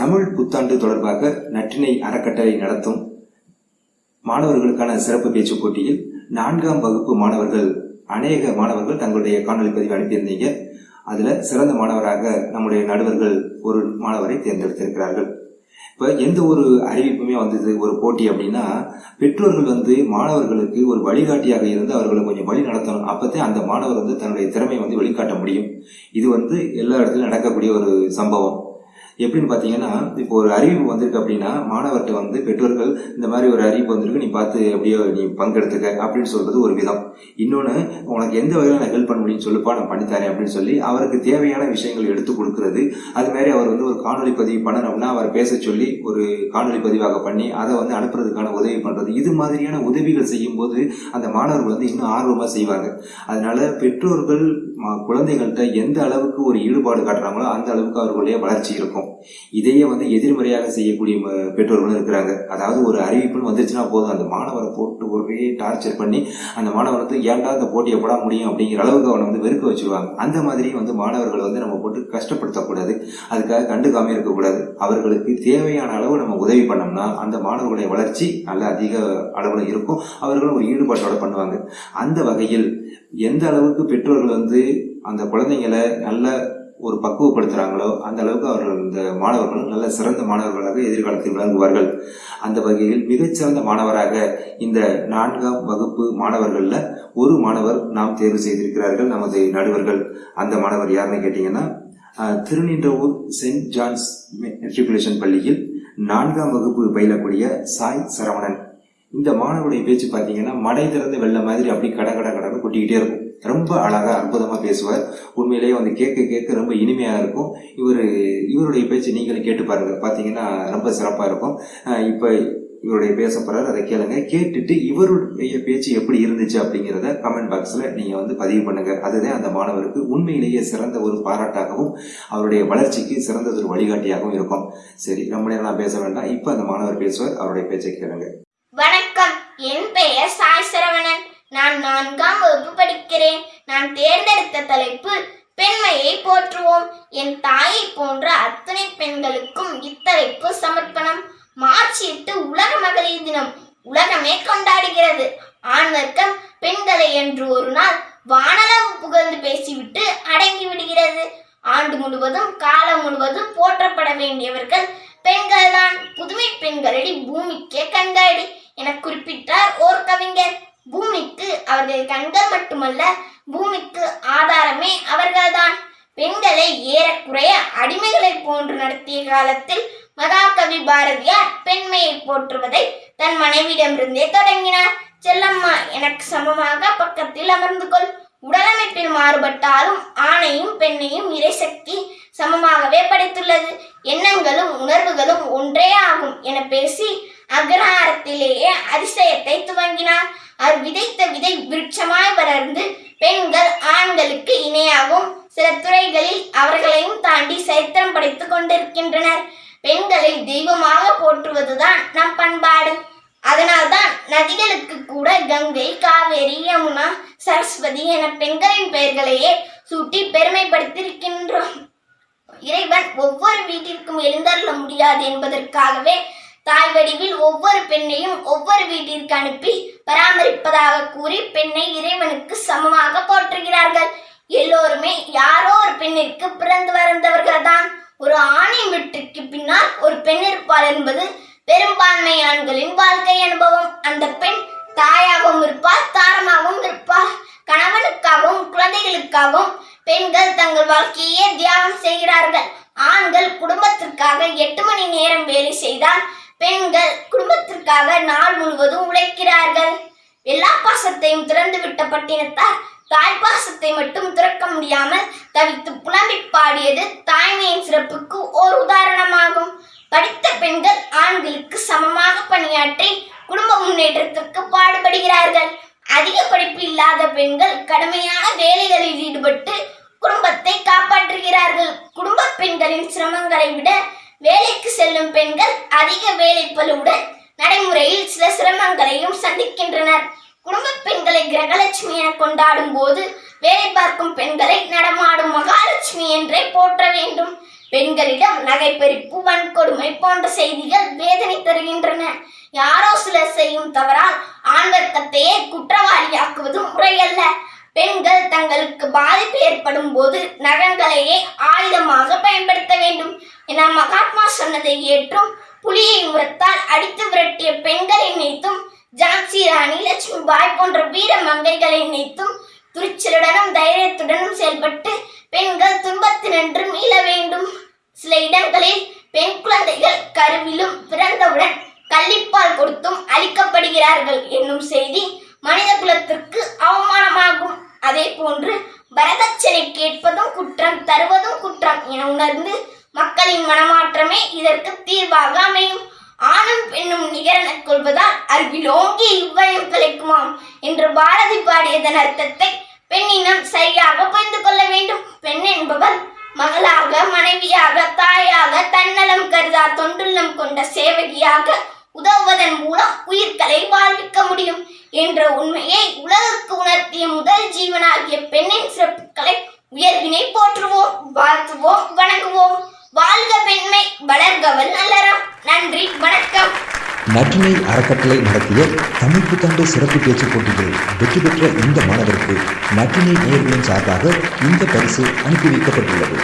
தமிழ் புத்தாண்டு தொடர்பாக நற்றினை அறக்கட்டளை நடத்தும் மாணவர்களுக்கான சிறப்பு பேச்சு போட்டியில் நான்காம் வகுப்பு மாணவர்கள் அநேக மாணவர்கள் தங்களுடைய காணொலி பதிவு அனுப்பியிருந்தீங்க. அதுல சிறந்த மாணவராக நம்முடைய நடுவர்கள் ஒரு மாணவரை தேர்ந்தெடுத்திருக்கிறார்கள். இப்போ எந்த ஒரு அறிவிப்புமே வந்தது ஒரு போட்டி அப்படின்னா பெற்றோர்கள் வந்து மாணவர்களுக்கு ஒரு வழிகாட்டியாக இருந்து அவர்களை கொஞ்சம் வழி நடத்தணும். அப்பதான் அந்த மாணவர் வந்து தன்னுடைய திறமையை வந்து வெளிக்காட்ட முடியும். இது வந்து எல்லா இடத்துலையும் நடக்கக்கூடிய ஒரு சம்பவம். எப்படின்னு பார்த்தீங்கன்னா இப்போ ஒரு அறிவிப்பு வந்திருக்கு அப்படின்னா மாணவர்கிட்ட வந்து பெற்றோர்கள் இந்த மாதிரி ஒரு அறிவிப்பு வந்திருக்கு நீ பார்த்து எப்படியோ நீ பங்கெடுத்துக்க அப்படின்னு சொல்கிறது ஒரு விதம். இன்னொன்று உனக்கு எந்த வகையில் நான் ஹெல்ப் பண்ண முடியும்னு சொல்லுப்பா நான் பண்ணித்தரேன் அப்படின்னு சொல்லி அவருக்கு தேவையான விஷயங்கள் எடுத்து கொடுக்கறது. அது மாதிரி அவர் வந்து ஒரு காணொலி பதிவு பண்ணணும்னா அவர் பேச சொல்லி ஒரு காணொலி பதிவாக பண்ணி அதை வந்து அனுப்புறதுக்கான உதவி பண்ணுறது இது மாதிரியான உதவிகள் செய்யும் போது அந்த மாணவர்கள் வந்து இன்னும் ஆர்வமாக செய்வாங்க. அதனால பெற்றோர்கள் ம- குழந்தைகள்கிட்ட எந்த அளவுக்கு ஒரு ஈடுபாடு காட்டுறாங்களோ அந்த அளவுக்கு அவர்களுடைய வளர்ச்சி இருக்கும். இதையே வந்து எதிர்மறையாக செய்யக்கூடிய பெற்றோர்களும் இருக்கிறாங்க. அதாவது ஒரு அறிவிப்புன்னு வந்துருச்சுன்னா போதும். அந்த மாணவரை போட்டு ஒரே டார்ச்சர் பண்ணி அந்த மாணவர் வந்து ஏன்டா இந்த போட்டியை போட முடியும் அப்படிங்கிற அளவுக்கு அவனை வந்து வெறுக்க வச்சிருவாங்க. அந்த மாதிரி வந்து மாணவர்களை வந்து நம்ம போட்டு கஷ்டப்படுத்தக்கூடாது. அதுக்காக கண்டுக்காம இருக்கக்கூடாது. அவர்களுக்கு தேவையான அளவு நம்ம உதவி பண்ணோம்னா அந்த மாணவர்களுடைய வளர்ச்சி நல்ல அதிக அளவில் இருக்கும். அவர்களும் ஒரு ஈடுபாட்டோட பண்ணுவாங்க. அந்த வகையில் எந்த அளவுக்கு பெற்றோர்கள் வந்து அந்த குழந்தைங்களை நல்ல ஒரு பக்குவப்படுத்துகிறாங்களோ அந்த அளவுக்கு அவர்கள் இந்த மாணவர்களும் நல்ல சிறந்த மாணவர்களாக எதிர்காலத்தில் விளங்குவார்கள். அந்த வகையில் மிகச்சிறந்த மாணவராக இந்த நான்காம் வகுப்பு மாணவர்களில் ஒரு மாணவர் நாம் தேர்வு செய்திருக்கிறார்கள் நமது நடுவர்கள். அந்த மாணவர் யாருன்னு கேட்டிங்கன்னா திருநின்றவூர் செயின்ட் ஜான்ஸ் மெட்ரிகுலேஷன் பள்ளியில் நான்காம் வகுப்பு பயிலக்கூடிய சாய் சரவணன். இந்த மாணவருடைய பேச்சு பார்த்தீங்கன்னா மடை திறந்த வெள்ள மாதிரி அப்படி கட கட கடன்னு கொட்டிக்கிட்டே இருக்கும். ரொம்ப அழகாக அற்புதமாக பேசுவார். உண்மையிலேயே வந்து கேட்க கேட்க ரொம்ப இனிமையாக இருக்கும். இவர் இவருடைய பேச்சு நீங்களும் கேட்டு பாருங்கள் பார்த்தீங்கன்னா ரொம்ப சிறப்பாக இருக்கும். இப்போ இவருடைய பேச அதை கேளுங்க. கேட்டுட்டு இவருடைய பேச்சு எப்படி இருந்துச்சு அப்படிங்கிறத கமெண்ட் பாக்ஸில் நீங்கள் வந்து பதிவு பண்ணுங்கள் அதுதான் அந்த மாணவருக்கு உண்மையிலேயே சிறந்த ஒரு பாராட்டாகவும் அவருடைய வளர்ச்சிக்கு சிறந்த ஒரு வழிகாட்டியாகவும் இருக்கும். சரி ரொம்ப நேரம் நான் பேச வேண்டாம். இப்போ அந்த மாணவர் பேசுவார். அவருடைய பேச்சை கேளுங்க. வணக்கம். என் பெயர் சாய் சரவணன். நான் நான்காம் வகுப்பு படிக்கிறேன். நான் தேர்ந்தெடுத்த தலைப்பு பெண்மையை போற்றுவோம். என் தாயை போன்ற அத்தனை பெண்களுக்கும் இத்தலைப்பு சமர்ப்பணம். மார்ச் எட்டு உலக மகளிர் தினம். உலகமே கொண்டாடுகிறது. ஆண் வர்க்கம் பெண்களை என்று ஒரு நாள் அவர்கள் கண்கள் மட்டுமல்ல பூமிக்கு ஆதாரமே அவர்கள்தான். பெண்களை ஏறக்குறைய அடிமைகளைப் போன்று நடத்திய காலத்தில் மகாகவி பாரதியார் பெண்மையை போற்றுவதை தன் மனைவியிடமிருந்தே தொடங்கினார். செல்லம்மா எனக்கு சமமாக பக்கத்தில் அமர்ந்து கொள். உடலமைப்பில் மாறுபட்டாலும் ஆணையும் பெண்ணையும் இறைசக்தி சமமாகவே படைத்துள்ளது. எண்ணங்களும் உணர்வுகளும் ஒன்றே ஆகும் என பேசி அக்ரஹாரத்திலேயே அதிசயத்தை துவங்கினார். அவர் விதைத்த விதை விருட்சமாய் வளர்ந்து பெண்கள் ஆண்களுக்கு இணையாகவும் சில துறைகளில் அவர்களையும் தாண்டி சரித்திரம் படைத்துக் கொண்டிருக்கின்றனர். பெண்களை தெய்வமாக போற்றுவதுதான் நம் பண்பாடு. அதனால்தான் நதிகளுக்கு கூட கங்கை காவேரி யமுனா சரஸ்வதி என பெண்களின் பெயர்களையே சூட்டி பெருமைப்படுத்தியிருக்கின்றோம். இறைவன் ஒவ்வொரு வீட்டிற்கும் எழுந்தருள முடியாது என்பதற்காகவே தாய் வடிவில் ஒவ்வொரு பெண்ணையும் ஒவ்வொரு வீட்டிற்கு அனுப்பி பராமரிப்பதாக கூறி பெண்ணை இறைவனுக்கு சமமாக போற்றுகிறார்கள். எல்லோருமே யாரோ ஒரு பெண்ணிற்கு பிறந்து வந்தவர்கள் தான் ஒரு ஆணின் வீட்டிற்கு பின்னால் ஒரு பெண் இருப்பாள் என்பது பெரும்பான்மை ஆண்களின் வாழ்க்கை அனுபவம். பெண்கள் குடும்பத்திற்காக நாள் முழுவதும் உழைக்கிறார்கள். எல்லா பாசத்தையும் திறந்து விட்ட பட்டினத்தார் தாய் பாசத்தை மட்டும் திறக்க முடியாமல் தவித்து புலம்பி பாடியது தாய்மையின் சிறப்புக்கு ஓர் உதாரணமாகும். படித்த பெண்கள் ஆண்களுக்கு சமமாக பணியாற்றி குடும்ப முன்னேற்றத்திற்கு பாடுபடுகிறார்கள். அதிக படிப்பு இல்லாத பெண்கள் கடுமையான வேலைகளில் ஈடுபட்டு குடும்பத்தை காப்பாற்றுகிறார்கள். குடும்ப பெண்களின் சிரமங்களை விட செல்லும் பெண்கள் அதிக வேலைப்பளுவுடன் நடைமுறையில் சில சிரமங்களையும் சந்திக்கின்றனர். குடும்ப பெண்களை கிரகலட்சுமி என கொண்டாடும் போது வேலை பார்க்கும் பெண்களை நடமாடும் மகாலட்சுமி என்றே போற்ற வேண்டும். பெண்களிடம் நகைப்பறிப்பு வன்கொடுமை போன்ற செய்திகள் வேதனை தருகின்றன. யாரோ சிலர் செய்யும் தவறால் ஆண் வர்க்கத்தையே குற்றவாளியாக்குவது முறையல்ல. பெண்கள் தங்களுக்கு பாதிப்பு ஏற்படும் போது நகங்களையே ஆயுதமாக பயன்படுத்த வேண்டும். என மகாத்மா சொன்னதை ஏற்றும் புலியை உரத்தால் அடித்து விரட்டிய பெண்களை நினைத்தும் ஜான்சி ராணி லட்சுமி பாய் போன்ற வீர மங்கைகளை நினைத்தும் துணிச்சலுடனும் தைரியத்துடனும் செயல்பட்டு பெண்கள் துன்பத்தினின்று மீள வேண்டும். சில இடங்களில் பெண் குழந்தைகள் கருவிலும் பிறந்தவுடன் கள்ளிப்பால் கொடுத்தும் அழிக்கப்படுகிறார்கள் என்னும் செய்தி மனித குலத்திற்கு அவமானமாகும். அதே போன்று வரதட்சணை கேட்பதும் குற்றம் தருவதும் குற்றம் என உணர்ந்து மக்களின் மனமாற்றமே இதற்கு தீர்வாக அமையும். ஆணும் பெண்ணும் நிகரனக் கொள்வதால் அறிவிலோங்கி இவ்வயம் கிடைக்குமாம் என்று பாரதி பாடியதன் அர்த்தத்தை பெண்ணினம் சரியாக புரிந்து கொள்ள வேண்டும். பெண் என்பவர் மகளாக மனைவியாக தாயாக தன்னலம் கருதா தொண்டுள்ளம் கொண்ட சேவகியாக உதவுவதன் மூலம் உயிர்களை வாழ்விக்க முடியும் என்ற உண்மையை உலகுக்கு உணர்த்திய முதல் ஜீவனாகிய பெண்ணின் சிறப்புகளை உயர்வினை போற்றுவோம் வாழ்த்துவோம் வணங்குவோம். வாழ்க பெண்மை வளர்கவல் நல்லறம் நன்றி வணக்கம். நற்றினை அறக்கட்டளை நடத்திய தமிழ் புத்தாண்டு சிறப்பு பேச்சுப் போட்டியில் வெற்றி பெற்ற இந்த மாணவருக்கு நற்றினை நேர்களின் சார்பாக இந்த பரிசு அனுப்பி வைக்கப்பட்டுள்ளது.